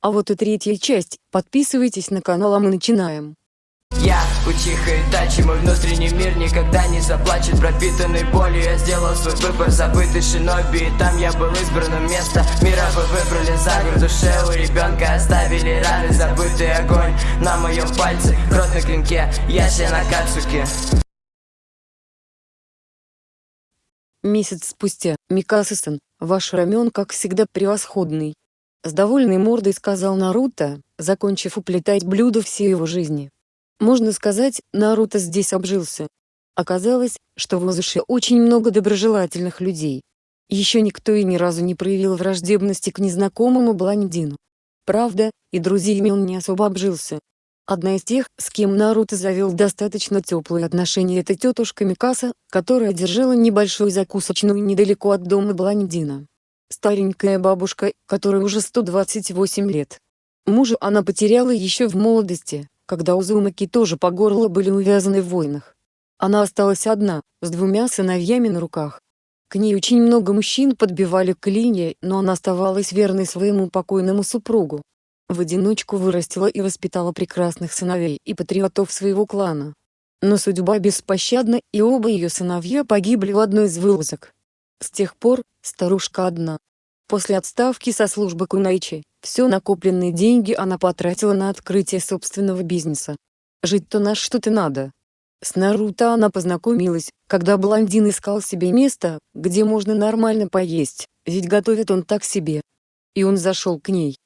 А вот и третья часть, подписывайтесь на канал, а мы начинаем. Я Учиха Итачи, мой внутренний мир никогда не заплачет. Пропитанный болью я сделал свой выбор Забытый шиноби, и там я был избранным место Мира вы выбрали за город душе У ребенка оставили раны, забытый огонь На моем пальце, кровь на клинке Я на Кацуке. Месяц спустя, Микаса-сан, ваш рамен как всегда превосходный. С довольной мордой сказал Наруто, закончив уплетать блюдо всей его жизни. Можно сказать, Наруто здесь обжился. Оказалось, что в Лазуше очень много доброжелательных людей. Еще никто и ни разу не проявил враждебности к незнакомому блондину. Правда, и друзьями он не особо обжился. Одна из тех, с кем Наруто завел достаточно теплые отношения это тетушка Микаса, которая держала небольшую закусочную недалеко от дома блондина. Старенькая бабушка, которой уже 128 лет. Мужа она потеряла еще в молодости, когда Узумаки тоже по горло были увязаны в войнах. Она осталась одна, с двумя сыновьями на руках. К ней очень много мужчин подбивали клинья, но она оставалась верной своему покойному супругу. В одиночку вырастила и воспитала прекрасных сыновей и патриотов своего клана. Но судьба беспощадна и оба ее сыновья погибли в одной из вылазок. С тех пор, старушка одна. После отставки со службы Кунайчи, все накопленные деньги она потратила на открытие собственного бизнеса. Жить-то на что-то надо. С Наруто она познакомилась, когда блондин искал себе место, где можно нормально поесть, ведь готовит он так себе. И он зашел к ней.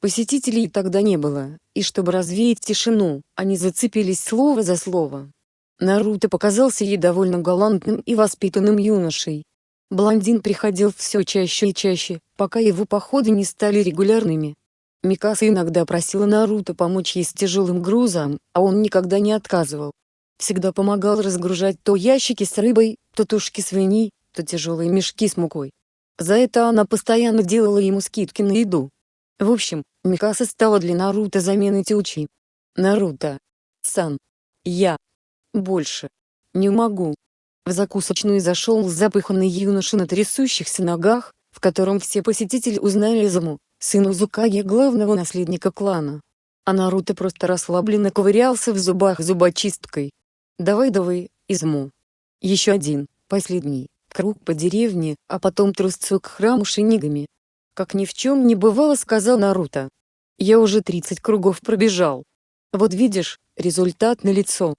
Посетителей тогда не было, и чтобы развеять тишину, они зацепились слово за слово. Наруто показался ей довольно галантным и воспитанным юношей, Блондин приходил все чаще и чаще, пока его походы не стали регулярными. Микаса иногда просила Наруто помочь ей с тяжелым грузом, а он никогда не отказывал. Всегда помогал разгружать то ящики с рыбой, то тушки свиньи, то тяжелые мешки с мукой. За это она постоянно делала ему скидки на еду. В общем, Микаса стала для Наруто заменой Тючи. Наруто. Сан. Я. Больше. Не могу. В закусочную зашел запыханный юноша на трясущихся ногах, в котором все посетители узнали Изуму, сыну Зукаги главного наследника клана. А Наруто просто расслабленно ковырялся в зубах зубочисткой. «Давай-давай, Изуму. Еще один, последний, круг по деревне, а потом трусцу к храму шинигами». Как ни в чем не бывало сказал Наруто. «Я уже 30 кругов пробежал. Вот видишь, результат налицо.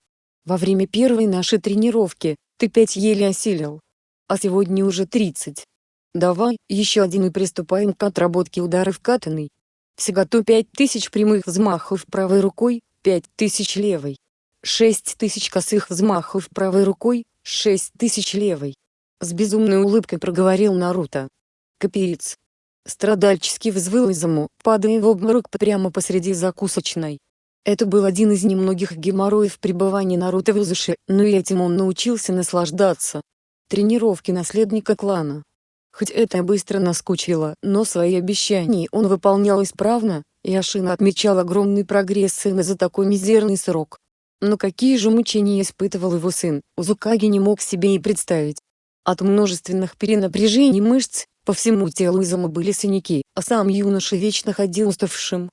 Во время первой нашей тренировки, ты пять еле осилил. А сегодня уже тридцать. Давай, еще один и приступаем к отработке ударов катанной. Всего-то пять тысяч прямых взмахов правой рукой, пять тысяч левой. Шесть тысяч косых взмахов правой рукой, шесть тысяч левой. С безумной улыбкой проговорил Наруто. Капец. Страдальчески взвыл Изаму, падая в обморок прямо посреди закусочной. Это был один из немногих геморроев пребывания Наруто в Узуше, но и этим он научился наслаждаться. Тренировки наследника клана. Хоть это быстро наскучило, но свои обещания он выполнял исправно, и Ашина отмечал огромный прогресс сына за такой мизерный срок. Но какие же мучения испытывал его сын, Узукаги не мог себе и представить. От множественных перенапряжений мышц, по всему телу Изама были синяки, а сам юноша вечно ходил уставшим,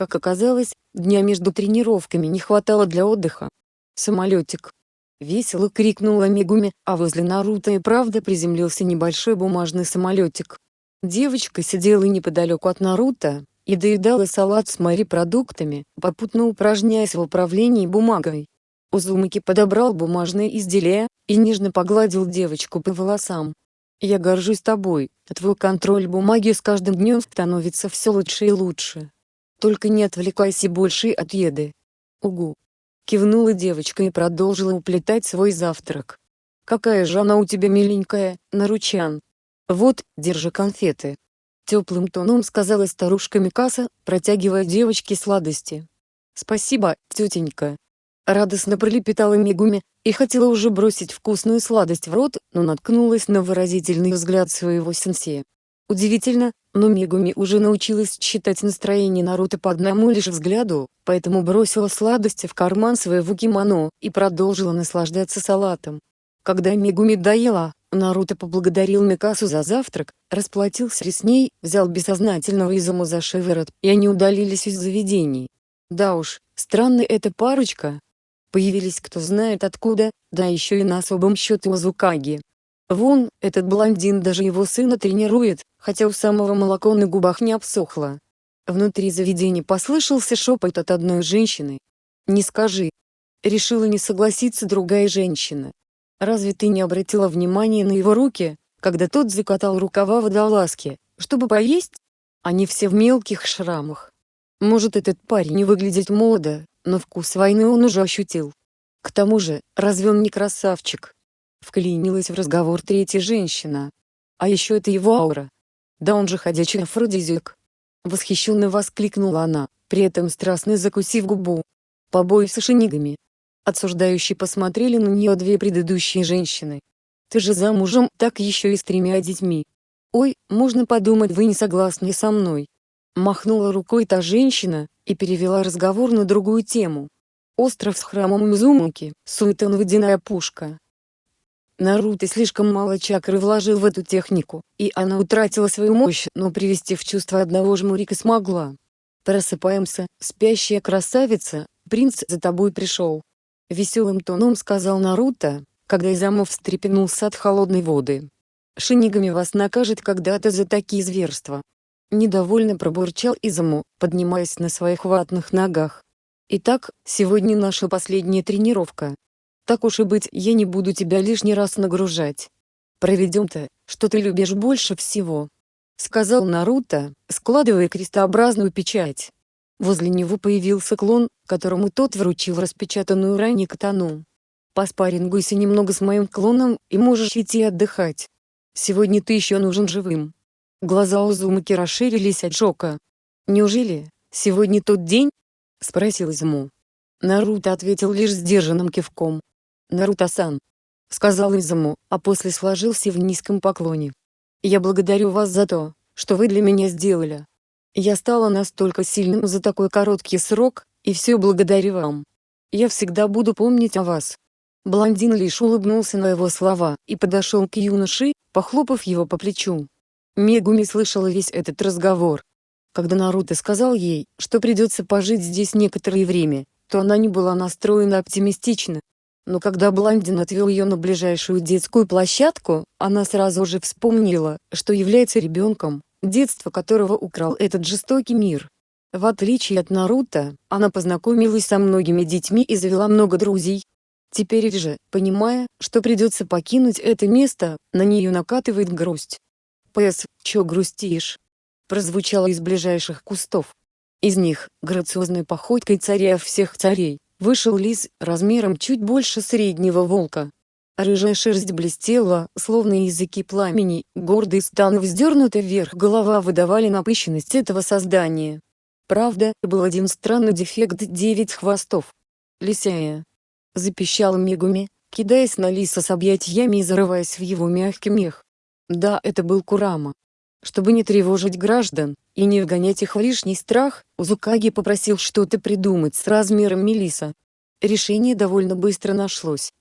как оказалось, дня между тренировками не хватало для отдыха. «Самолетик!» Весело крикнула Мегуми, а возле Наруто и правда приземлился небольшой бумажный самолетик. Девочка сидела неподалеку от Наруто, и доедала салат с морепродуктами, попутно упражняясь в управлении бумагой. Узумаки подобрал бумажное изделие, и нежно погладил девочку по волосам. «Я горжусь тобой, твой контроль бумаги с каждым днем становится все лучше и лучше. Только не отвлекайся больше от еды. Угу. Кивнула девочка и продолжила уплетать свой завтрак. Какая же она у тебя миленькая, Наручан. Вот, держи конфеты. Теплым тоном сказала старушка Микаса, протягивая девочке сладости. Спасибо, тетенька. Радостно пролепетала Мигуми, и хотела уже бросить вкусную сладость в рот, но наткнулась на выразительный взгляд своего сенсея. Удивительно, но Мегуми уже научилась читать настроение Наруто по одному лишь взгляду, поэтому бросила сладости в карман своего кимоно и продолжила наслаждаться салатом. Когда Мегуми доела, Наруто поблагодарил Микасу за завтрак, расплатился с ней, взял бессознательного Изуму за шиворот, и они удалились из заведений. Да уж, странная эта парочка. Появились кто знает откуда, да еще и на особом счете у Зукаги. Вон, этот блондин даже его сына тренирует, хотя у самого молоко на губах не обсохло. Внутри заведения послышался шепот от одной женщины. «Не скажи». Решила не согласиться другая женщина. Разве ты не обратила внимания на его руки, когда тот закатал рукава водолазки, чтобы поесть? Они все в мелких шрамах. Может этот парень не выглядит молодо, но вкус войны он уже ощутил. К тому же, разве он не красавчик? Вклинилась в разговор третья женщина. А еще это его аура. Да он же ходячий афродизиак. Восхищенно воскликнула она, при этом страстно закусив губу. Побои с шинигами, Отсуждающие посмотрели на нее две предыдущие женщины. «Ты же замужем, так еще и с тремя детьми. Ой, можно подумать вы не согласны со мной». Махнула рукой та женщина, и перевела разговор на другую тему. Остров с храмом Мизумуки, Суетон водяная пушка. Наруто слишком мало чакры вложил в эту технику, и она утратила свою мощь, но привести в чувство одного жмурика смогла. Просыпаемся, спящая красавица, принц за тобой пришел. Веселым тоном сказал Наруто, когда Изамов встрепенулся от холодной воды. «Шинигами вас накажет когда-то за такие зверства». Недовольно пробурчал Изаму, поднимаясь на своих ватных ногах. «Итак, сегодня наша последняя тренировка. Так уж и быть, я не буду тебя лишний раз нагружать. Проведем-то, что ты любишь больше всего», — сказал Наруто, складывая крестообразную печать. Возле него появился клон, которому тот вручил распечатанную ранее катану. Поспарингуйся немного с моим клоном, и можешь идти отдыхать. Сегодня ты еще нужен живым. Глаза Узумаки расширились от шока. «Неужели, сегодня тот день?» — спросил Изуму. Наруто ответил лишь сдержанным кивком. «Наруто-сан», — сказал Изуму, а после сложился в низком поклоне. «Я благодарю вас за то, что вы для меня сделали. Я стала настолько сильным за такой короткий срок, и все благодаря вам. Я всегда буду помнить о вас. Блондин лишь улыбнулся на его слова и подошел к юноше, похлопав его по плечу. Мегуми слышала весь этот разговор. Когда Наруто сказал ей, что придется пожить здесь некоторое время, то она не была настроена оптимистично. Но когда блондин отвел ее на ближайшую детскую площадку, она сразу же вспомнила, что является ребенком, детство которого украл этот жестокий мир. В отличие от Наруто, она познакомилась со многими детьми и завела много друзей. Теперь же, понимая, что придется покинуть это место, на нее накатывает грусть. «Пэс, чё грустишь?» прозвучало из ближайших кустов. Из них, грациозной походкой царя всех царей, вышел лис, размером чуть больше среднего волка. Рыжая шерсть блестела, словно языки пламени, гордый стан вздернутый вверх голова выдавали напыщенность этого создания. Правда, был один странный дефект девять хвостов. «Лисяя!» — запищал Мегуми, кидаясь на лиса с объятиями и зарываясь в его мягкий мех. Да, это был Курама. Чтобы не тревожить граждан, и не вгонять их в лишний страх, Узукаги попросил что-то придумать с размером Мелиса. Решение довольно быстро нашлось.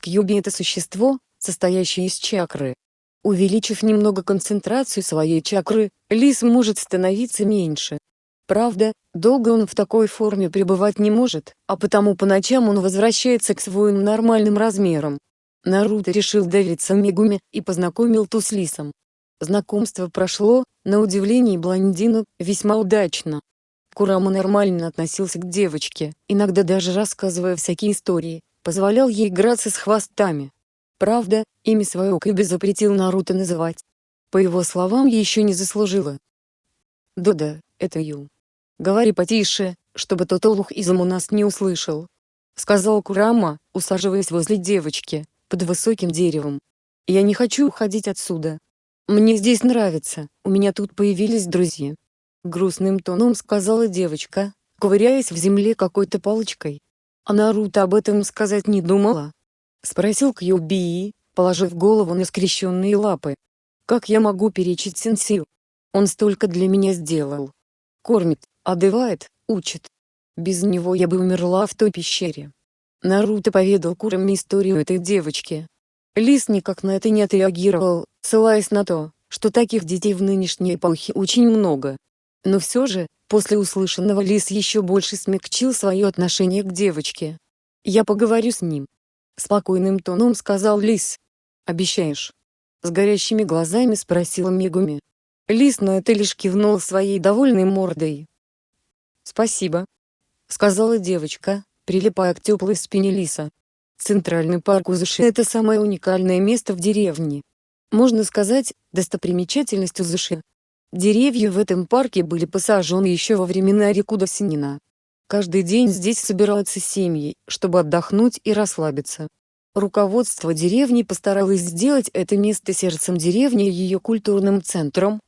Кьюби — это существо, состоящее из чакры. Увеличив немного концентрацию своей чакры, лис может становиться меньше. Правда, долго он в такой форме пребывать не может, а потому по ночам он возвращается к своим нормальным размерам. Наруто решил довериться Мегуме и познакомил ту с лисом. Знакомство прошло, на удивление блондину, весьма удачно. Курама нормально относился к девочке, иногда даже рассказывая всякие истории, позволял ей играться с хвостами. Правда, имя свое Кэби запретил Наруто называть. По его словам, еще не заслужила. «Да-да, это Ю. Говори потише, чтобы тот олух из у нас не услышал», — сказал Курама, усаживаясь возле девочки, под высоким деревом. «Я не хочу уходить отсюда. Мне здесь нравится, у меня тут появились друзья». Грустным тоном сказала девочка, ковыряясь в земле какой-то палочкой. А Наруто об этом сказать не думала? Спросил Кьюби, положив голову на скрещенные лапы. Как я могу перечить сенсию? Он столько для меня сделал. Кормит, одевает, учит. Без него я бы умерла в той пещере. Наруто поведал Курами историю этой девочки. Лис никак на это не отреагировал, ссылаясь на то, что таких детей в нынешней эпохе очень много. Но все же, после услышанного Лис еще больше смягчил свое отношение к девочке. «Я поговорю с ним». Спокойным тоном сказал Лис. «Обещаешь?» С горящими глазами спросила Мегуми. Лис на это лишь кивнул своей довольной мордой. «Спасибо», — сказала девочка, прилипая к теплой спине Лиса. Центральный парк Узыши – это самое уникальное место в деревне. Можно сказать, достопримечательность Узыши. Деревья в этом парке были посажены еще во времена Рикуда Синина. Каждый день здесь собираются семьи, чтобы отдохнуть и расслабиться. Руководство деревни постаралось сделать это место сердцем деревни и ее культурным центром.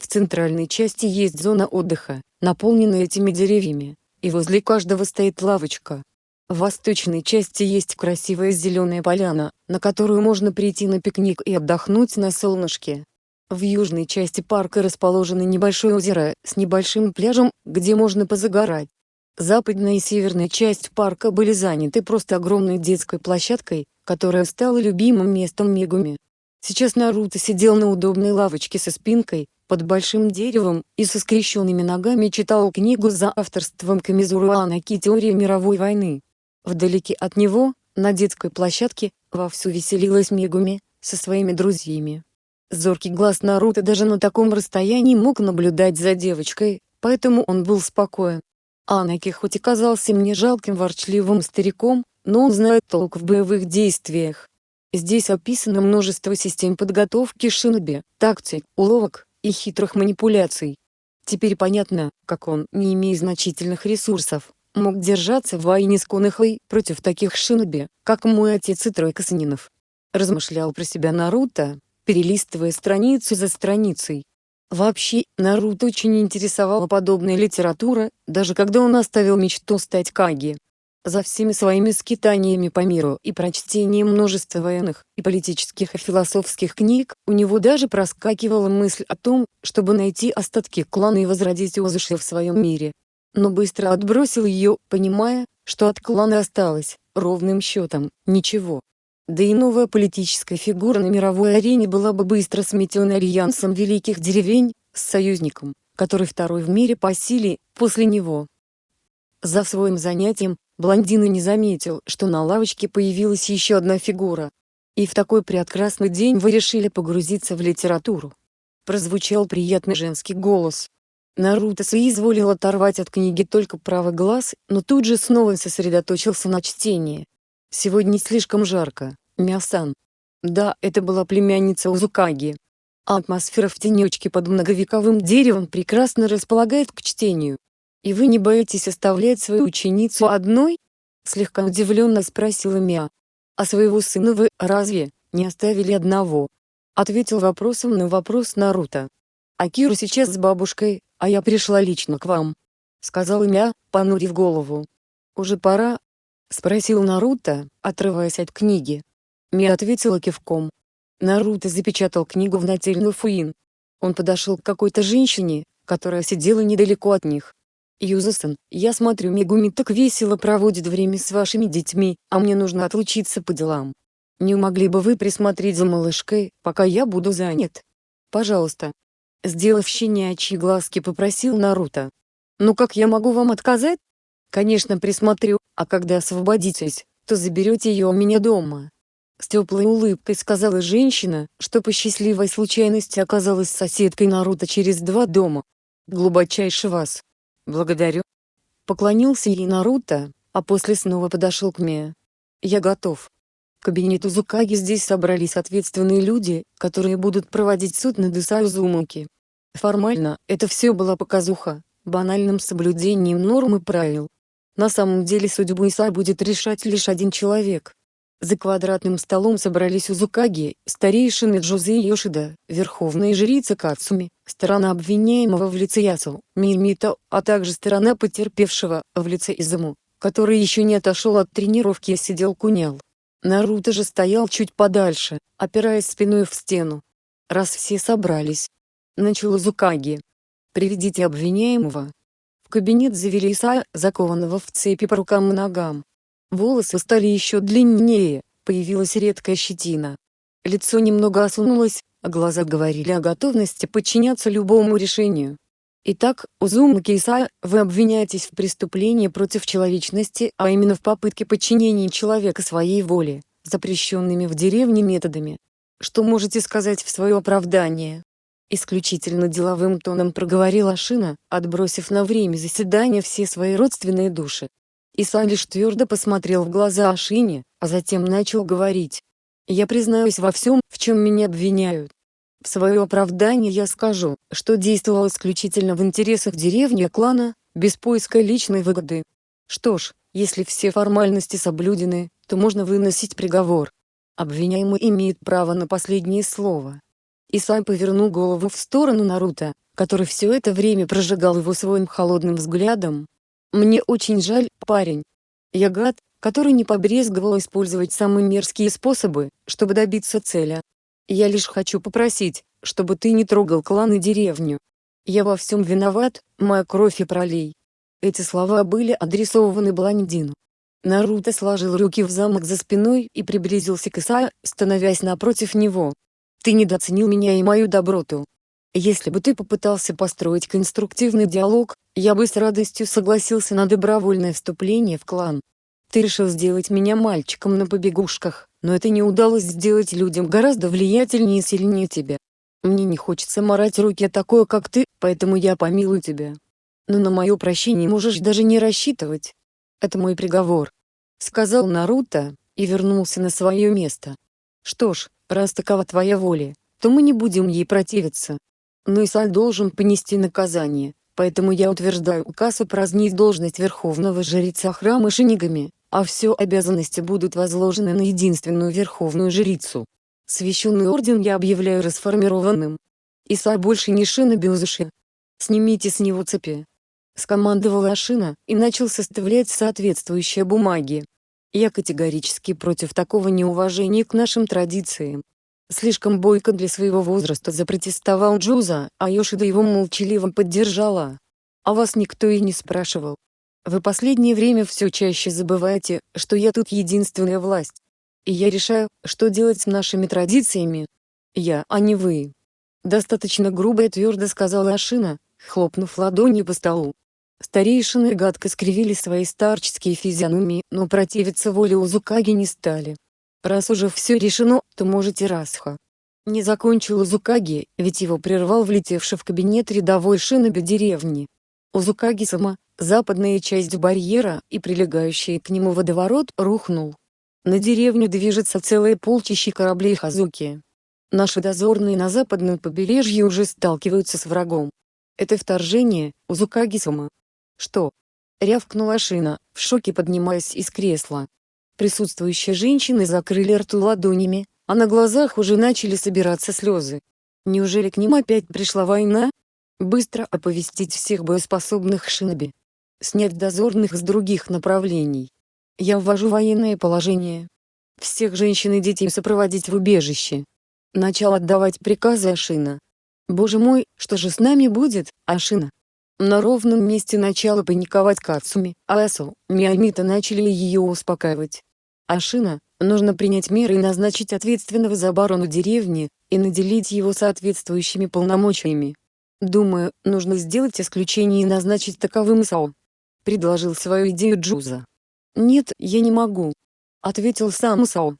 В центральной части есть зона отдыха, наполненная этими деревьями, и возле каждого стоит лавочка, в восточной части есть красивая зеленая поляна, на которую можно прийти на пикник и отдохнуть на солнышке. В южной части парка расположено небольшое озеро с небольшим пляжем, где можно позагорать. Западная и северная часть парка были заняты просто огромной детской площадкой, которая стала любимым местом Мегуми. Сейчас Наруто сидел на удобной лавочке со спинкой, под большим деревом, и со скрещенными ногами читал книгу за авторством Камизуру Анаки «Теория мировой войны». Вдалеке от него, на детской площадке, вовсю веселилась Мегуми, со своими друзьями. Зоркий глаз Наруто даже на таком расстоянии мог наблюдать за девочкой, поэтому он был спокоен. Анаки хоть и казался мне жалким ворчливым стариком, но он знает толк в боевых действиях. Здесь описано множество систем подготовки шиноби, тактик, уловок и хитрых манипуляций. Теперь понятно, как он, не имея значительных ресурсов, мог держаться в войне с Конохой против таких шиноби, как мой отец и тройка санинов. Размышлял про себя Наруто, перелистывая страницу за страницей. Вообще, Наруто очень интересовала подобная литература, даже когда он оставил мечту стать Каги. За всеми своими скитаниями по миру и прочтением множества военных, и политических и философских книг, у него даже проскакивала мысль о том, чтобы найти остатки клана и возродить Озуши в своем мире но быстро отбросил ее, понимая, что от клана осталось, ровным счетом, ничего. Да и новая политическая фигура на мировой арене была бы быстро сметена альянсом великих деревень, с союзником, который второй в мире по силе, после него. За своим занятием, блондин и не заметил, что на лавочке появилась еще одна фигура. И в такой прекрасный день вы решили погрузиться в литературу. Прозвучал приятный женский голос, Наруто соизволил оторвать от книги только правый глаз, но тут же снова сосредоточился на чтении. Сегодня слишком жарко, Мясан. Да, это была племянница Узукаги. атмосфера в тенечке под многовековым деревом прекрасно располагает к чтению. И вы не боитесь оставлять свою ученицу одной? Слегка удивленно спросила Мия. А своего сына вы, разве, не оставили одного? Ответил вопросом на вопрос Наруто. Акиру сейчас с бабушкой, а я пришла лично к вам», — сказал Мя, понурив голову. «Уже пора?» — спросил Наруто, отрываясь от книги. Мя ответила кивком. Наруто запечатал книгу в нательную фуин. Он подошел к какой-то женщине, которая сидела недалеко от них. «Юзасан, я смотрю Мегуми так весело проводит время с вашими детьми, а мне нужно отлучиться по делам. Не могли бы вы присмотреть за малышкой, пока я буду занят? Пожалуйста, Сделав щенячьи глазки попросил Наруто. «Ну как я могу вам отказать?» «Конечно присмотрю, а когда освободитесь, то заберете ее у меня дома». С теплой улыбкой сказала женщина, что по счастливой случайности оказалась соседкой Наруто через два дома. «Глубочайше вас. Благодарю». Поклонился ей Наруто, а после снова подошел к Мия. «Я готов». В кабинету Зукаги здесь собрались ответственные люди, которые будут проводить суд над Исаю Зумуки. Формально, это все была показуха, банальным соблюдением норм и правил. На самом деле судьбу Иса будет решать лишь один человек. За квадратным столом собрались Узукаги, старейшины Джузе и Йошида, верховная жрица Кацуми, сторона обвиняемого в лице Ясу, Мимито, а также сторона потерпевшего, в лице Изуму, который еще не отошел от тренировки и сидел кунял. Наруто же стоял чуть подальше, опираясь спиной в стену. Раз все собрались, начал Зукаги. «Приведите обвиняемого». В кабинет завели Исая, закованного в цепи по рукам и ногам. Волосы стали еще длиннее, появилась редкая щетина. Лицо немного осунулось, а глаза говорили о готовности подчиняться любому решению. Итак, Узумаки Исая, вы обвиняетесь в преступлении против человечности, а именно в попытке подчинения человека своей воле, запрещенными в деревне методами. Что можете сказать в свое оправдание? Исключительно деловым тоном проговорила Шина, отбросив на время заседания все свои родственные души. Иса лишь твердо посмотрел в глаза Ашине, а затем начал говорить. «Я признаюсь во всем, в чем меня обвиняют. В свое оправдание я скажу, что действовал исключительно в интересах деревни клана, без поиска личной выгоды. Что ж, если все формальности соблюдены, то можно выносить приговор. Обвиняемый имеет право на последнее слово. Исай повернул голову в сторону Наруто, который все это время прожигал его своим холодным взглядом. «Мне очень жаль, парень. Я гад, который не побрезговал использовать самые мерзкие способы, чтобы добиться цели. Я лишь хочу попросить, чтобы ты не трогал клан и деревню. Я во всем виноват, моя кровь и пролей. Эти слова были адресованы блондину. Наруто сложил руки в замок за спиной и приблизился к Исаю, становясь напротив него. Ты недооценил меня и мою доброту. Если бы ты попытался построить конструктивный диалог, я бы с радостью согласился на добровольное вступление в клан. Ты решил сделать меня мальчиком на побегушках, но это не удалось сделать людям гораздо влиятельнее и сильнее тебя. Мне не хочется морать руки о такой, как ты, поэтому я помилую тебя. Но на мое прощение можешь даже не рассчитывать. Это мой приговор. Сказал Наруто, и вернулся на свое место. Что ж, раз такова твоя воля, то мы не будем ей противиться. Но Исаль должен понести наказание, поэтому я утверждаю указ упразднить должность верховного жреца храма Шинигами, а все обязанности будут возложены на единственную верховную жрицу. Священный орден я объявляю расформированным. Иса больше не Шина Бюзуши. Снимите с него цепи. Скомандовала Ашина, и начал составлять соответствующие бумаги. Я категорически против такого неуважения к нашим традициям. Слишком бойко для своего возраста запротестовал Джуза, а Йошида его молчаливо поддержала. А вас никто и не спрашивал. Вы последнее время все чаще забываете, что я тут единственная власть. И я решаю, что делать с нашими традициями. Я, а не вы. Достаточно грубо и твердо сказала Ашина, хлопнув ладонью по столу. Старейшины гадко скривили свои старческие физиономии, но противиться воле Узукаги не стали. Раз уже все решено, то можете Расха. Не закончил Узукаги, ведь его прервал влетевший в кабинет рядовой шиноби деревни. Узукаги-сама, западная часть барьера и прилегающий к нему водоворот рухнул. На деревню движется целое полчище кораблей Хазуки. Наши дозорные на западном побережье уже сталкиваются с врагом. Это вторжение, Узукаги-сама. Что? Рявкнула Шина, в шоке поднимаясь из кресла. Присутствующие женщины закрыли рту ладонями, а на глазах уже начали собираться слезы. Неужели к ним опять пришла война? Быстро оповестить всех боеспособных шиноби. Снять дозорных с других направлений. Я ввожу военное положение. Всех женщин и детей сопроводить в убежище. Начал отдавать приказы Ашина. Боже мой, что же с нами будет, Ашина? На ровном месте начала паниковать Кацуми, а Эсо, Миамита начали ее успокаивать. Ашина, нужно принять меры и назначить ответственного за оборону деревни, и наделить его соответствующими полномочиями. Думаю, нужно сделать исключение и назначить таковым Исао. Предложил свою идею Джуза. Нет, я не могу. Ответил сам Исао.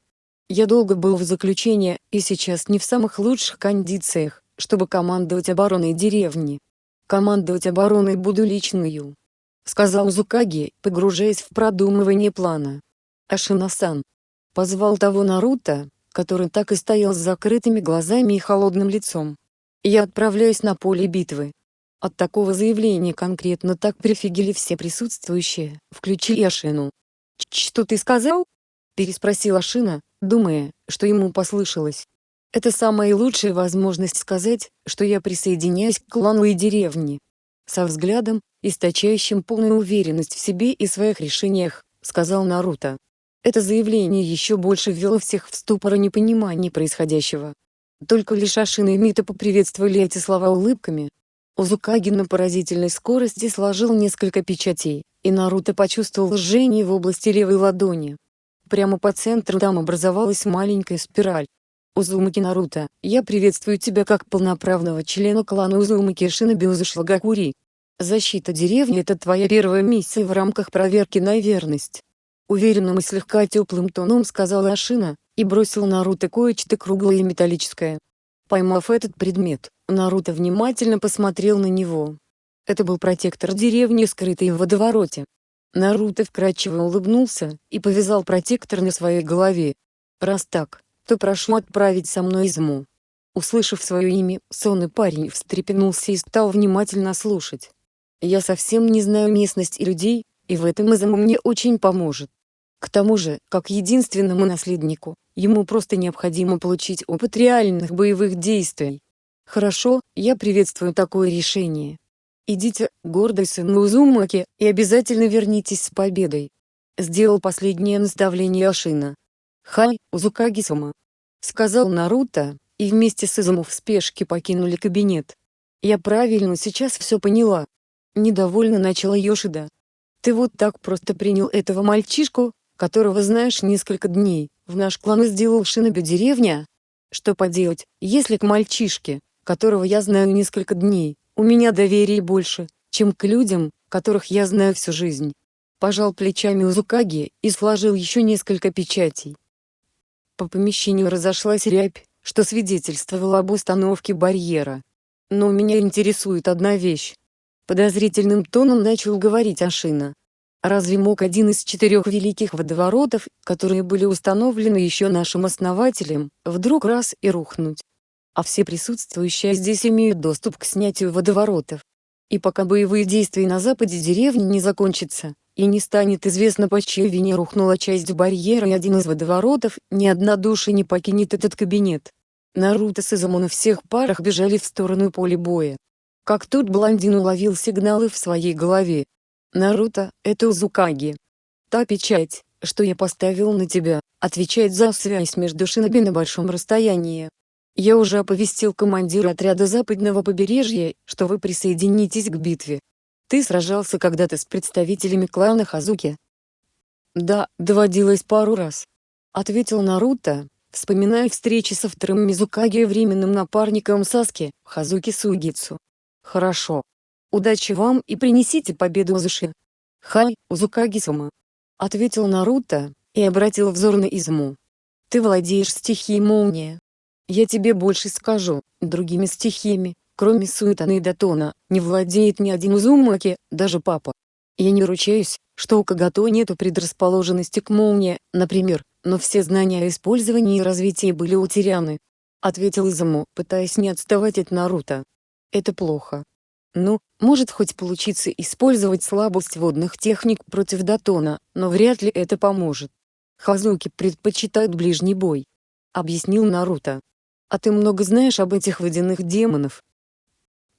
Я долго был в заключении, и сейчас не в самых лучших кондициях, чтобы командовать обороной деревни. Командовать обороной буду личную. Сказал Зукаги, погружаясь в продумывание плана. Ашина-сан. Позвал того Наруто, который так и стоял с закрытыми глазами и холодным лицом. Я отправляюсь на поле битвы. От такого заявления конкретно так прифигели все присутствующие, включили Ашину. «Что ты сказал?» — переспросил Ашина, думая, что ему послышалось. «Это самая лучшая возможность сказать, что я присоединяюсь к клану и деревне». Со взглядом, источающим полную уверенность в себе и своих решениях, сказал Наруто. Это заявление еще больше ввело всех в ступор непонимания происходящего. Только лишь Ашина и Мита поприветствовали эти слова улыбками. Узукаги на поразительной скорости сложил несколько печатей, и Наруто почувствовал жжение в области левой ладони. Прямо по центру там образовалась маленькая спираль. Узумаки Наруто, я приветствую тебя как полноправного члена клана Узумаки Шиноби Узушлагакури. Защита деревни – это твоя первая миссия в рамках проверки на верность. Уверенным и слегка теплым тоном сказала Ашина, и бросил Наруто кое-что круглое и металлическое. Поймав этот предмет, Наруто внимательно посмотрел на него. Это был протектор деревни, скрытый в водовороте. Наруто вкрадчиво улыбнулся, и повязал протектор на своей голове. Раз так, то прошу отправить со мной Изму. Услышав свое имя, сонный парень встрепенулся и стал внимательно слушать. Я совсем не знаю местность и людей, и в этом Изму мне очень поможет. К тому же, как единственному наследнику, ему просто необходимо получить опыт реальных боевых действий. Хорошо, я приветствую такое решение. Идите, гордый сын Узумаки, и обязательно вернитесь с победой. Сделал последнее наставление Ашина. Хай, Узукаги-сама. Сказал Наруто, и вместе с Изуму в спешке покинули кабинет. Я правильно сейчас все поняла. Недовольно начала Йошида. Ты вот так просто принял этого мальчишку, которого знаешь несколько дней, в наш клан и сделал Шиноби деревня? Что поделать, если к мальчишке, которого я знаю несколько дней, у меня доверие больше, чем к людям, которых я знаю всю жизнь. Пожал плечами Узукаги и сложил еще несколько печатей. По помещению разошлась рябь, что свидетельствовало об установке барьера. Но меня интересует одна вещь. Подозрительным тоном начал говорить Ашина. Разве мог один из четырех великих водоворотов, которые были установлены еще нашим основателем, вдруг раз и рухнуть? а все присутствующие здесь имеют доступ к снятию водоворотов. И пока боевые действия на западе деревни не закончатся, и не станет известно по чьей вине рухнула часть барьера и один из водоворотов, ни одна душа не покинет этот кабинет. Наруто с Изаму на всех парах бежали в сторону поля боя. Как тут блондин уловил сигналы в своей голове. «Наруто, это Узукаги. Та печать, что я поставил на тебя, отвечает за связь между шиноби на большом расстоянии. Я уже оповестил командира отряда западного побережья, что вы присоединитесь к битве. Ты сражался когда-то с представителями клана Хазуки? Да, доводилось пару раз. Ответил Наруто, вспоминая встречи со вторым Мизукаги и временным напарником Саски, Хазуки Сугицу. Хорошо. Удачи вам и принесите победу Узуши. Хай, Узукаги-сама. Ответил Наруто, и обратил взор на Изму. Ты владеешь стихией молния. Я тебе больше скажу, другими стихиями, кроме Суэтана и Датона, не владеет ни один Узумаки, даже папа. Я не ручаюсь, что у Кагато нету предрасположенности к молнии, например, но все знания о использовании и развитии были утеряны. Ответил Изаму, пытаясь не отставать от Наруто. Это плохо. Ну, может хоть получиться использовать слабость водных техник против Датона, но вряд ли это поможет. Хазуки предпочитают ближний бой. Объяснил Наруто. А ты много знаешь об этих водяных демонов?»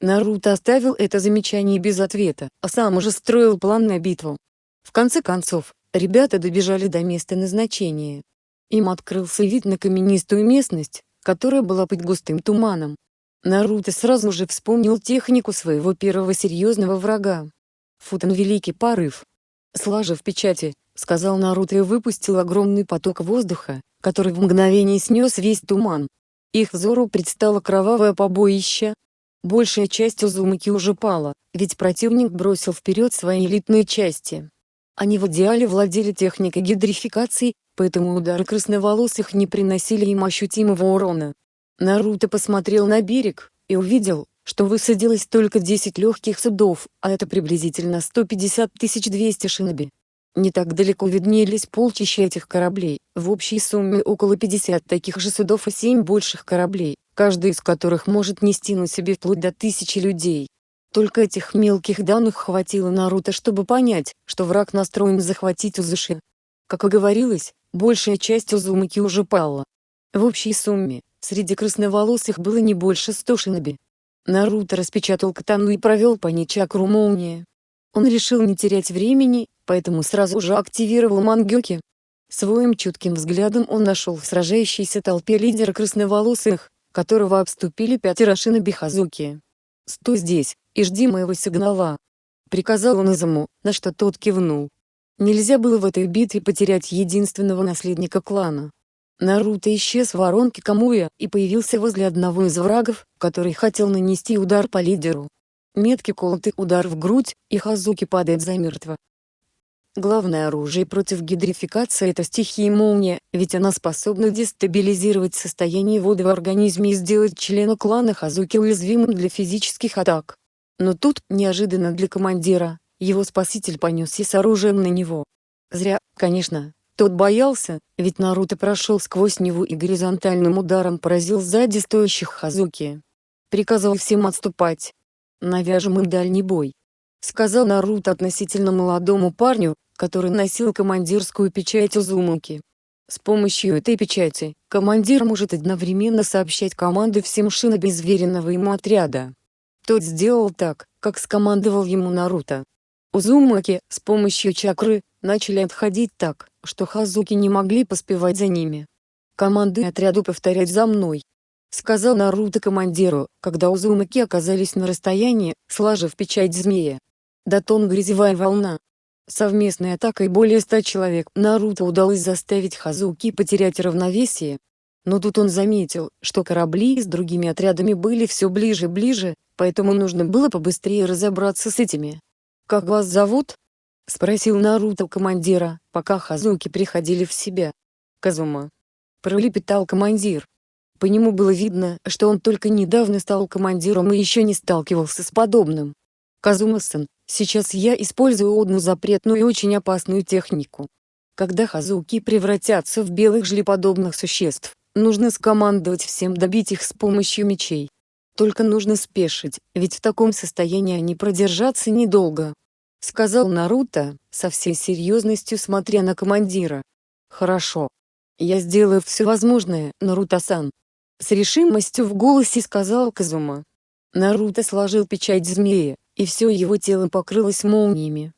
Наруто оставил это замечание без ответа, а сам уже строил план на битву. В конце концов, ребята добежали до места назначения. Им открылся вид на каменистую местность, которая была под густым туманом. Наруто сразу же вспомнил технику своего первого серьезного врага. Футон Великий Порыв. Сложив печати, сказал Наруто и выпустил огромный поток воздуха, который в мгновение снес весь туман. Их взору предстало кровавое побоище. Большая часть Узумаки уже пала, ведь противник бросил вперед свои элитные части. Они в идеале владели техникой гидрификации, поэтому удары красноволосых не приносили им ощутимого урона. Наруто посмотрел на берег, и увидел, что высадилось только 10 легких судов, а это приблизительно 150 200 шиноби. Не так далеко виднелись полчища этих кораблей, в общей сумме около 50 таких же судов и 7 больших кораблей, каждый из которых может нести на себе вплоть до тысячи людей. Только этих мелких данных хватило Наруто, чтобы понять, что враг настроен захватить Узуши. Как и говорилось, большая часть Узумаки уже пала. В общей сумме, среди красноволосых было не больше 100 шиноби. Наруто распечатал катану и провел по ней чакру молнии. Он решил не терять времени, поэтому сразу же активировал Мангёки. Своим чутким взглядом он нашел в сражающейся толпе лидера красноволосых, которого обступили пятеро шиноби Хазуки. «Стой здесь, и жди моего сигнала!» Приказал он Изаму, на что тот кивнул. Нельзя было в этой битве потерять единственного наследника клана. Наруто исчез в воронке Камуя и появился возле одного из врагов, который хотел нанести удар по лидеру. Меткий колотый удар в грудь, и Хазуки падает замертво. Главное оружие против гидрификации – это стихия молния, ведь она способна дестабилизировать состояние воды в организме и сделать члена клана Хазуки уязвимым для физических атак. Но тут, неожиданно для командира, его спаситель понесся с оружием на него. Зря, конечно, тот боялся, ведь Наруто прошел сквозь него и горизонтальным ударом поразил сзади стоящих Хазуки. Приказал всем отступать. «Навяжем им дальний бой», — сказал Наруто относительно молодому парню, который носил командирскую печать Узумаки. С помощью этой печати, командир может одновременно сообщать команды всем шиноби звериного ему отряда. Тот сделал так, как скомандовал ему Наруто. Узумаки, с помощью чакры, начали отходить так, что Хазуки не могли поспевать за ними. «Команды отряду повторять за мной», — сказал Наруто командиру, когда Узумаки оказались на расстоянии, сложив печать змея. Датон грязевая волна. Совместной атакой более ста человек Наруто удалось заставить Хазуки потерять равновесие. Но тут он заметил, что корабли с другими отрядами были все ближе и ближе, поэтому нужно было побыстрее разобраться с этими. «Как вас зовут?» — спросил Наруто командира, пока Хазуки приходили в себя. «Казума». Пролепетал командир. По нему было видно, что он только недавно стал командиром и еще не сталкивался с подобным. Казума-сан, сейчас я использую одну запретную и очень опасную технику. Когда Хазуки превратятся в белых жлеподобных существ, нужно скомандовать всем добить их с помощью мечей. Только нужно спешить, ведь в таком состоянии они продержатся недолго. Сказал Наруто, со всей серьезностью смотря на командира. Хорошо. Я сделаю все возможное, Наруто-сан. С решимостью в голосе сказал Казума. Наруто сложил печать змея, и все его тело покрылось молниями.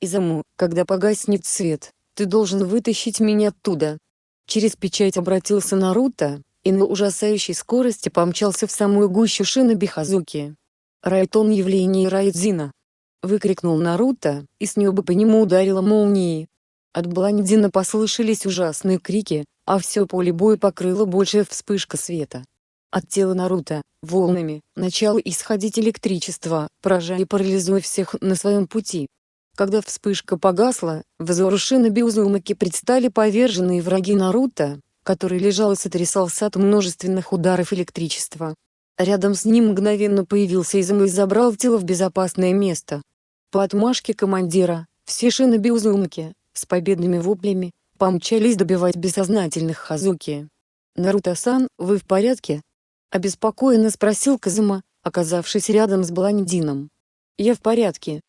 Изаму, когда погаснет свет, ты должен вытащить меня оттуда. Через печать обратился Наруто, и на ужасающей скорости помчался в самую гущу шиноби Хазуки. «Райтон явление Райдзина!» — выкрикнул Наруто, и с неба по нему ударила молнией. От Бландина послышались ужасные крики, а все поле боя покрыло большая вспышка света. От тела Наруто, волнами, начало исходить электричество, поражая и парализуя всех на своем пути. Когда вспышка погасла, взору Шиноби Узумаки предстали поверженные враги Наруто, который лежал и сотрясался от множественных ударов электричества. Рядом с ним мгновенно появился Изум и забрал тело в безопасное место. По отмашке командира, все шиноби Узумки, с победными воплями, помчались добивать бессознательных Хазуки. «Наруто-сан, вы в порядке?» — обеспокоенно спросил Казума, оказавшись рядом с Бландином. «Я в порядке».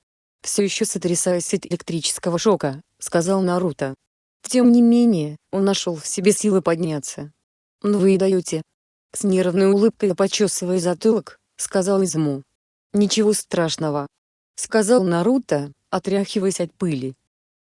«Все еще сотрясаясь от электрического шока», — сказал Наруто. Тем не менее, он нашел в себе силы подняться. «Ну вы и даете». С нервной улыбкой почесывая затылок, сказал Изму. «Ничего страшного», — сказал Наруто, отряхиваясь от пыли.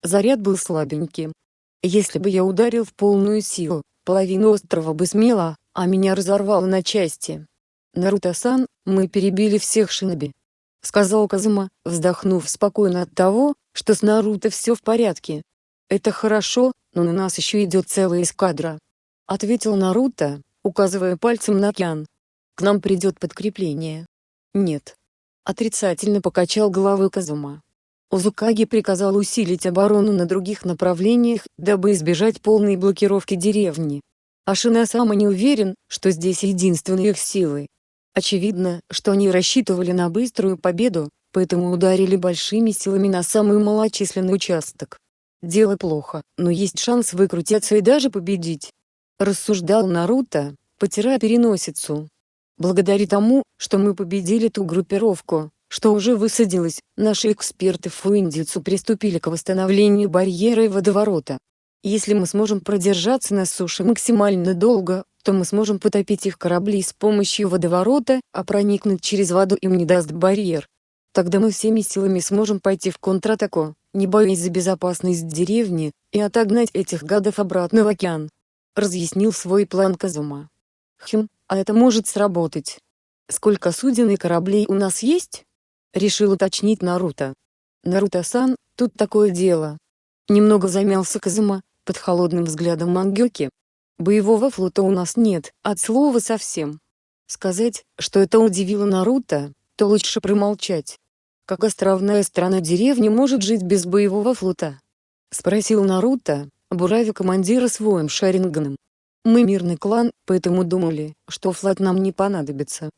Заряд был слабеньким. Если бы я ударил в полную силу, половина острова бы смела, а меня разорвало на части. «Наруто-сан, мы перебили всех шиноби», — сказал Казума, вздохнув спокойно от того, что с Наруто все в порядке. «Это хорошо, но на нас еще идет целая эскадра», — ответил Наруто, указывая пальцем на океан. «К нам придет подкрепление». «Нет». Отрицательно покачал головой Казума. Узукаги приказал усилить оборону на других направлениях, дабы избежать полной блокировки деревни. Ашина-сама не уверен, что здесь единственные их силы. Очевидно, что они рассчитывали на быструю победу, поэтому ударили большими силами на самый малочисленный участок. Дело плохо, но есть шанс выкрутиться и даже победить. Рассуждал Наруто, потирая переносицу. Благодаря тому, что мы победили ту группировку, что уже высадилась, наши эксперты в Фуиндицу приступили к восстановлению барьера и водоворота. Если мы сможем продержаться на суше максимально долго, то мы сможем потопить их корабли с помощью водоворота, а проникнуть через воду им не даст барьер. Тогда мы всеми силами сможем пойти в контратаку, не боясь за безопасность деревни, и отогнать этих гадов обратно в океан. Разъяснил свой план Казума. Хм, а это может сработать. Сколько суден и кораблей у нас есть? Решил уточнить Наруто. Наруто-сан, тут такое дело. Немного замялся Казума, под холодным взглядом Мангёки. Боевого флота у нас нет, от слова совсем. Сказать, что это удивило Наруто, то лучше промолчать. Как островная страна деревни может жить без боевого флота? Спросил Наруто, буравя командира своим Шаринганом. Мы мирный клан, поэтому думали, что флот нам не понадобится.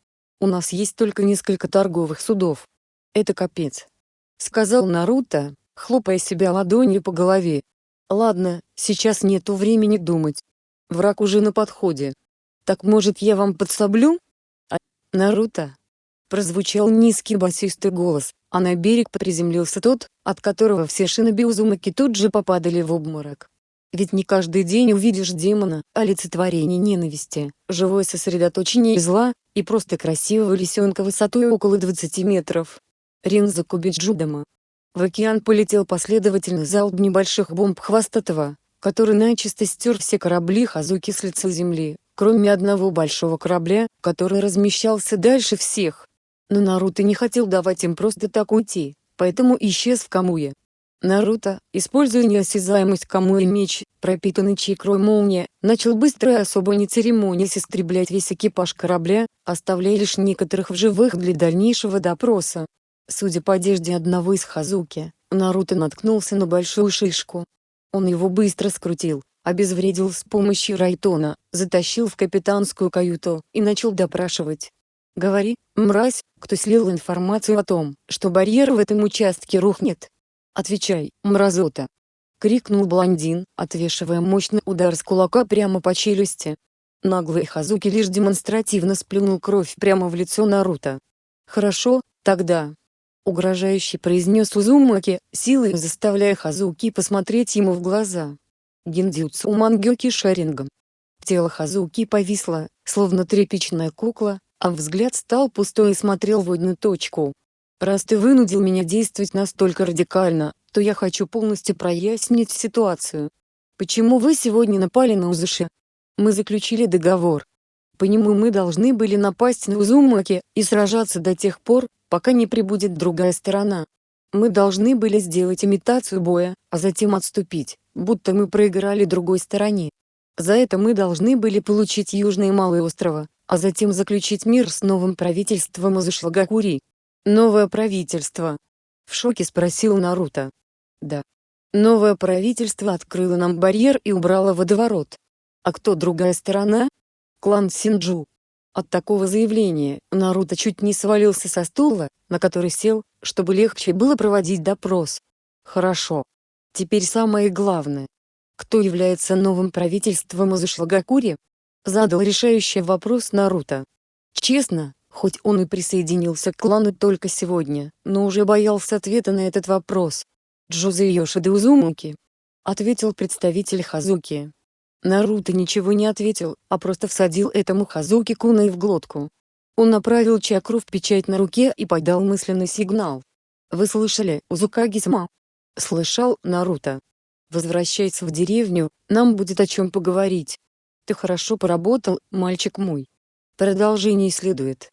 У нас есть только несколько торговых судов. Это капец. Сказал Наруто, хлопая себя ладонью по голове. Ладно, сейчас нету времени думать. Враг уже на подходе. Так может я вам подсоблю? А, Наруто? Прозвучал низкий басистый голос, а на берег приземлился тот, от которого все шиноби Узумаки тут же попадали в обморок. Ведь не каждый день увидишь демона, олицетворение ненависти, живое сосредоточение зла, и просто красивого лисенка высотой около 20 метров. Ринза Кубиджудама. В океан полетел последовательно залп небольших бомб Хвостатого, который начисто стер все корабли Хазуки с лица земли, кроме одного большого корабля, который размещался дальше всех. Но Наруто не хотел давать им просто так уйти, поэтому исчез в Камуе. Наруто, используя неосязаемость Камуи меч, пропитанный чикрой молния, начал быстро и особо не церемонясь истреблять весь экипаж корабля, оставляя лишь некоторых в живых для дальнейшего допроса. Судя по одежде одного из Хазуки, Наруто наткнулся на большую шишку. Он его быстро скрутил, обезвредил с помощью Райтона, затащил в капитанскую каюту и начал допрашивать. Говори, мразь, кто слил информацию о том, что барьер в этом участке рухнет. Отвечай, мразота. Крикнул блондин, отвешивая мощный удар с кулака прямо по челюсти. Наглый Хазуки лишь демонстративно сплюнул кровь прямо в лицо Наруто. «Хорошо, тогда». Угрожающе произнес Узумаки, силой заставляя Хазуки посмотреть ему в глаза. Гиндзюцу Мангёки Шарингом. Тело Хазуки повисло, словно тряпичная кукла, а взгляд стал пустой и смотрел в одну точку. «Раз ты вынудил меня действовать настолько радикально, то я хочу полностью прояснить ситуацию. Почему вы сегодня напали на Узуши? Мы заключили договор. По нему мы должны были напасть на Узумаки и сражаться до тех пор, пока не прибудет другая сторона. Мы должны были сделать имитацию боя, а затем отступить, будто мы проиграли другой стороне. За это мы должны были получить Южные Малые острова, а затем заключить мир с новым правительством Узушлагакури. Новое правительство. В шоке спросил Наруто. Да. Новое правительство открыло нам барьер и убрало водоворот. А кто другая сторона? Клан Синджу. От такого заявления Наруто чуть не свалился со стула, на который сел, чтобы легче было проводить допрос. Хорошо. Теперь самое главное. Кто является новым правительством Узушлагакури? Задал решающий вопрос Наруто. Честно, хоть он и присоединился к клану только сегодня, но уже боялся ответа на этот вопрос. Джозе Йошида Узумаки. Ответил представитель Хазуки. Наруто ничего не ответил, а просто всадил этому Хазуки куной в глотку. Он направил чакру в печать на руке и подал мысленный сигнал. «Вы слышали, Узукаги-сама?» «Слышал, Наруто. Возвращайся в деревню, нам будет о чем поговорить. Ты хорошо поработал, мальчик мой. Продолжение следует.